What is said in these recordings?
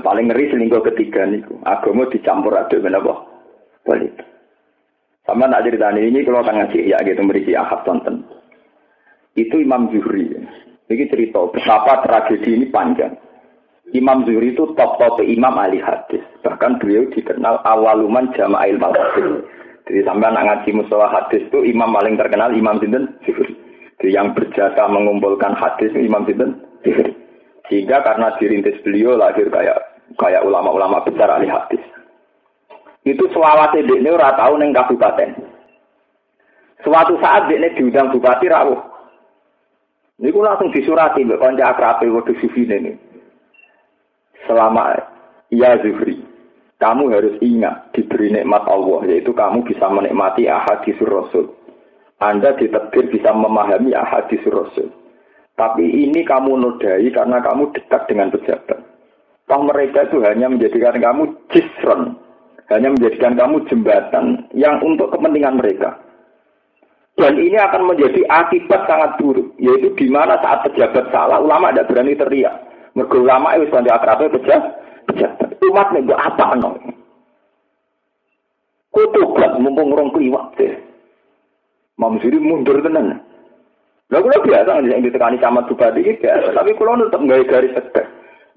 Paling ngeri selingkuh ketiga niku. Agama dicampur aduk menapa? Politik. Sama tak cerita ini kalau tengah ngaji ya gitu berisi ahad tonton. Itu Imam Zuhri. Ini cerita betapa tragedi ini panjang. Imam Zuhri itu top-top imam ahli hadis. Bahkan beliau dikenal awaluman jama'il hadis. Jadi sampai anak ngaji mustawa hadis itu imam paling terkenal Imam Sinten Zuhri. Jadi yang berjasa mengumpulkan hadis Imam Sinten Zuhri. Sehingga karena dirintis beliau lahir kayak kayak ulama-ulama besar ahli hadis. Itu selawat ini ora tau neng kabupaten. Suatu saat dia diundang bupati rawuh. Ini langsung disurati mbak konca akrabe waktu sufi ini. Selama ya Zuhri, kamu harus ingat diberi nikmat Allah yaitu kamu bisa menikmati ahadis Rasul. Anda ditakdir bisa memahami ahadis Rasul. Tapi ini kamu nodai karena kamu dekat dengan pejabat. Toh mereka itu hanya menjadikan kamu jisron, hanya menjadikan kamu jembatan yang untuk kepentingan mereka. Dan ini akan menjadi akibat sangat buruk, yaitu di mana saat pejabat salah, ulama tidak berani teriak. Mergo ulama itu sudah akrabnya pejabat, pejabat. Umat nih apa no? Kutubat mumpung rong kliwak deh. Mundur tenan. Lah kula biasa yang ditekani camat bupati iki biasa, tapi kula tetep gawe garis sedek.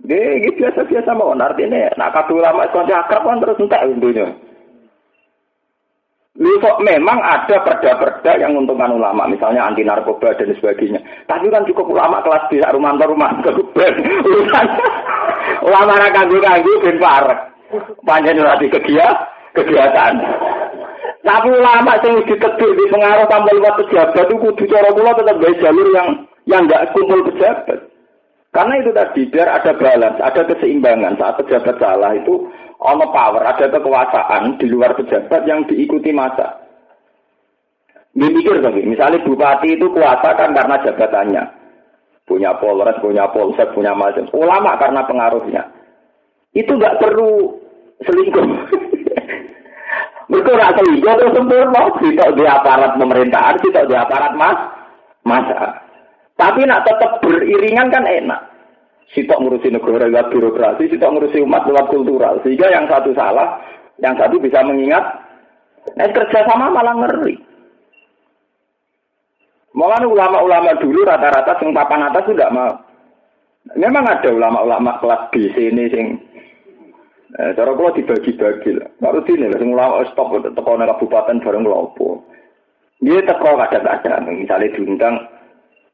Iki biasa-biasa mawon artine nak kadung ulama kanca akrab kan terus entek untunya. Kok memang ada perda-perda yang menguntungkan ulama, misalnya anti narkoba dan sebagainya. Tapi kan cukup ulama kelas bisa rumah rumah kebuben. ulama ra kanggo-kanggo ben parek. Panjenengan ora kegiatan. Tapi ulama yang ditetir di pengaruh tanpa lewat pejabat itu kudu cara kula tetap jalur yang yang enggak kumpul pejabat. Karena itu tadi biar ada balance, ada keseimbangan saat pejabat salah itu ono power, ada kekuasaan di luar pejabat yang diikuti masa. Dipikir tapi, misalnya bupati itu kuasa kan karena jabatannya. Punya polres, punya polsek, punya macam. Ulama karena pengaruhnya. Itu nggak perlu selingkuh. Mereka selingkuh terus sempurna, kita di aparat pemerintahan, kita di aparat mas, masa. Tapi nak tetap beriringan kan enak. Sitok ngurusi negara lewat birokrasi, sitok ngurusi umat lewat kultural. Sehingga yang satu salah, yang satu bisa mengingat. Nah, kerja sama malah ngeri. Malah ulama-ulama dulu rata-rata sing papan atas sudah mau. Memang ada ulama-ulama kelas B sini sing Eh, cara kula dibagi-bagi lah. Baru sini lah, sing ulama stop teko kabupaten bareng lopo. Dia teko kadang-kadang, misalnya diundang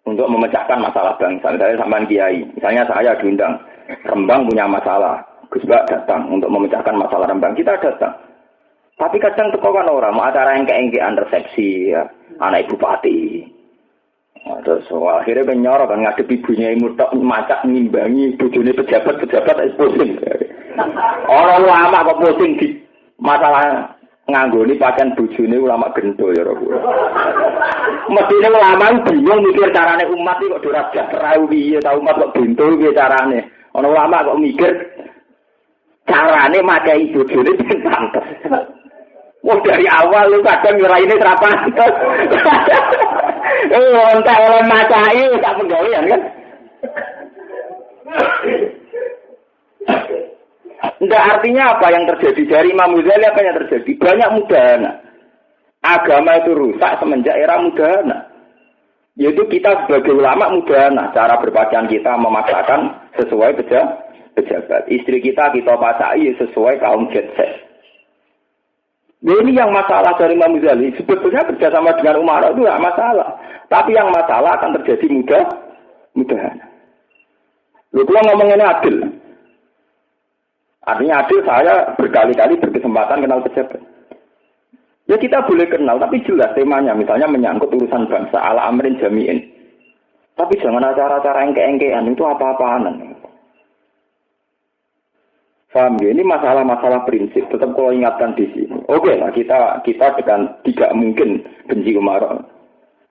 untuk memecahkan masalah bangsa. Misalnya sampean kiai, misalnya saya diundang, Rembang punya masalah, Gus Bak datang untuk memecahkan masalah Rembang. Kita datang. Tapi kadang teko kan orang, mau acara yang keengkean resepsi, ya, anak ibu bupati. Nah, terus wah, akhirnya nyorok kan ngadepi ibunya ibu tak macak ngimbangi bujuni pejabat-pejabat eksposin. Orang lama kok pusing di masalah nganggoni pakaian bujune ulama gento ya Rabu. Mestine ulama bingung mikir carane umat iki kok ora sejahtera piye ta umat kok bento piye carane. Ana ulama kok mikir carane makai bojone ben pantes. Wah dari awal lu kadang ini serapa. Eh, entek oleh macai tak penggawean kan. Enggak artinya apa yang terjadi dari Imam Ghazali apa yang terjadi? Banyak mudahana. Agama itu rusak semenjak era mudahana. Yaitu kita sebagai ulama mudahana. Cara berpakaian kita memaksakan sesuai pejabat. Istri kita kita pasai sesuai kaum jet. Nah, ini yang masalah dari Imam Ghazali. Sebetulnya bersama dengan Umar itu tidak masalah. Tapi yang masalah akan terjadi mudah, mudahan. Lu kalau ngomongnya adil, Artinya adil saya berkali-kali berkesempatan kenal pejabat. Ya kita boleh kenal, tapi jelas temanya. Misalnya menyangkut urusan bangsa, ala amrin jami'in. Tapi jangan acara-acara engke-engkean, itu apa-apaan. Paham ya? Ini masalah-masalah prinsip. Tetap kalau ingatkan di sini. Oke lah, kita kita dengan tidak mungkin benci Umar.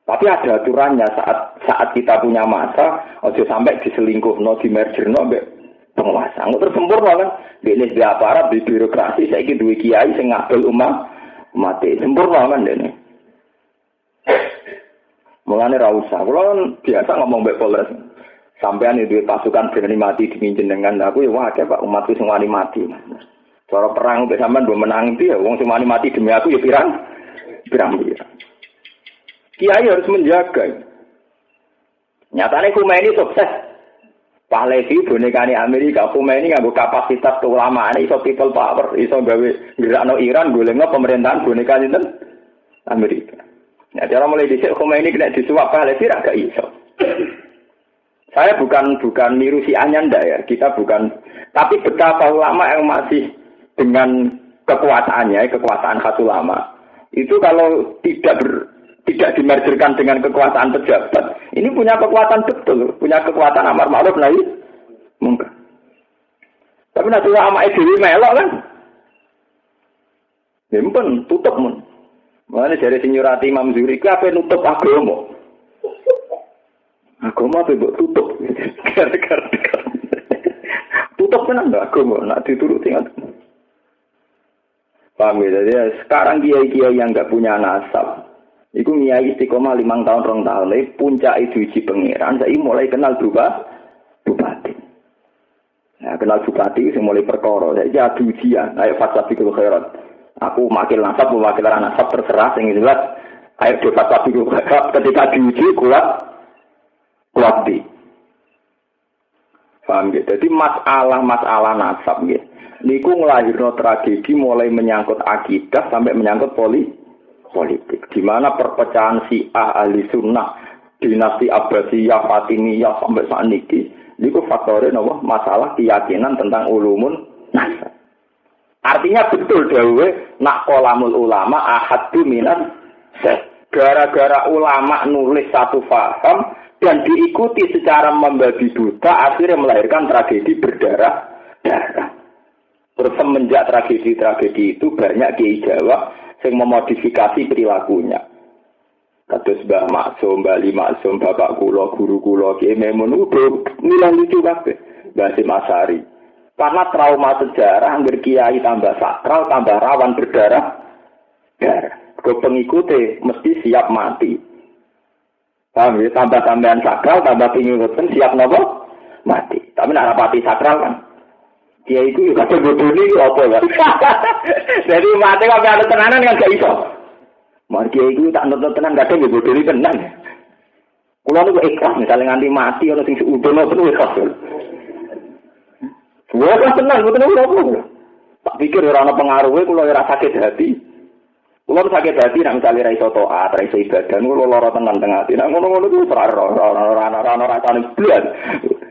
Tapi ada aturannya saat saat kita punya masa, ojo sampai diselingkuh, no, di merger, no, penguasa. Nggak tersempurna kan? Ini di aparat, di birokrasi, saya ini dua kiai, saya ngabel umat, mati. Sempurna kan ini. Mulanya rausa. Kalau kan biasa ngomong baik polres. Sampean itu pasukan berani mati di jenengan aku ya wah Pak umatku semua mati. Cara perang mbek sampean mbok menang itu ya wong semua mati demi aku ya pirang pirang pirang. Kiai harus menjaga. Nyatanya Khomeini sukses. Pahlavi bonekani Amerika, Khomeini nganggo kapasitas keulamaan iso people power, iso gawe gerakno Iran golekno pemerintahan boneka sinten Amerika. Ya cara mulai dhisik Khomeini kena disuap Pahlavi ra gak iso. Saya bukan bukan niru si Anyanda ya, kita bukan. Tapi betapa ulama yang masih dengan kekuasaannya, kekuasaan khas ulama, itu kalau tidak ber, tidak dimerjerkan dengan kekuasaan pejabat, ini punya kekuatan betul, punya kekuatan amar ma'ruf nahi mungkin. Tapi nanti ulama itu melok kan, ya tutup mun. Mana dari sinyurati Imam Zuri, apa nutup agama? Agama apa buat tutup? Gara-gara tutup kan enggak agama, nak dituruti nggak? Paham ya? Jadi sekarang kiai-kiai yang nggak punya nasab, itu kiai istiqomah limang tahun rong tahun, puncak itu uji pangeran, saya mulai kenal juga bupati. Nah, kenal bupati itu mulai perkara, saya jadi ujian, ayo fasafikul khairat. Aku makil nasab, mewakil nasab terserah, yang jelas, ayo di fasafikul khairat, ketika diuji kuat, kuati. Paham gitu. Jadi masalah-masalah nasab gitu. Niku ngelahirno tragedi mulai menyangkut akidah sampai menyangkut poli politik. Di mana perpecahan si ahli sunnah, dinasti Abbasiyah, Fatimiyah sampai saat ini, niku faktornya nopo masalah keyakinan tentang ulumun nasab. Artinya betul dawe nak kolamul ulama ahad minat gara-gara ulama nulis satu faham dan diikuti secara membagi buta akhirnya melahirkan tragedi berdarah-darah. Terus semenjak tragedi-tragedi itu banyak kiai Jawa yang memodifikasi perilakunya. Kados Mbah Maksum, Mbah Li Maksum, Bapak Kulo, Guru Kulo, Kiai Memun, nilai lucu kabeh. Mbah Asari. Karena trauma sejarah, hampir kiai tambah sakral, tambah rawan berdarah. Darah. Ke pengikuti mesti siap mati. Paham ya? Tambah tambahan sakral, tambah ngoten siap nopo mati. Tapi nak rapati sakral kan. Dia itu juga kadang bodoh ini apa ya? Jadi mati kalau ada tenanan kan gak iso. Mari dia itu tak nonton tenan kadang ya ini tenan. Kulo niku ikhlas misalnya nganti mati ana sing udah nonton ikhlas. Gua kan tenang, gua tenang apa? Tak pikir orang pengaruhnya, kalau ora sakit hati. Kulo sakit hati nak misalnya ra iso taat, ra iso ibadah, kulo lara tenan tengah. Nak ngono-ngono ku ora ora ora ora ora ora ora